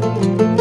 Música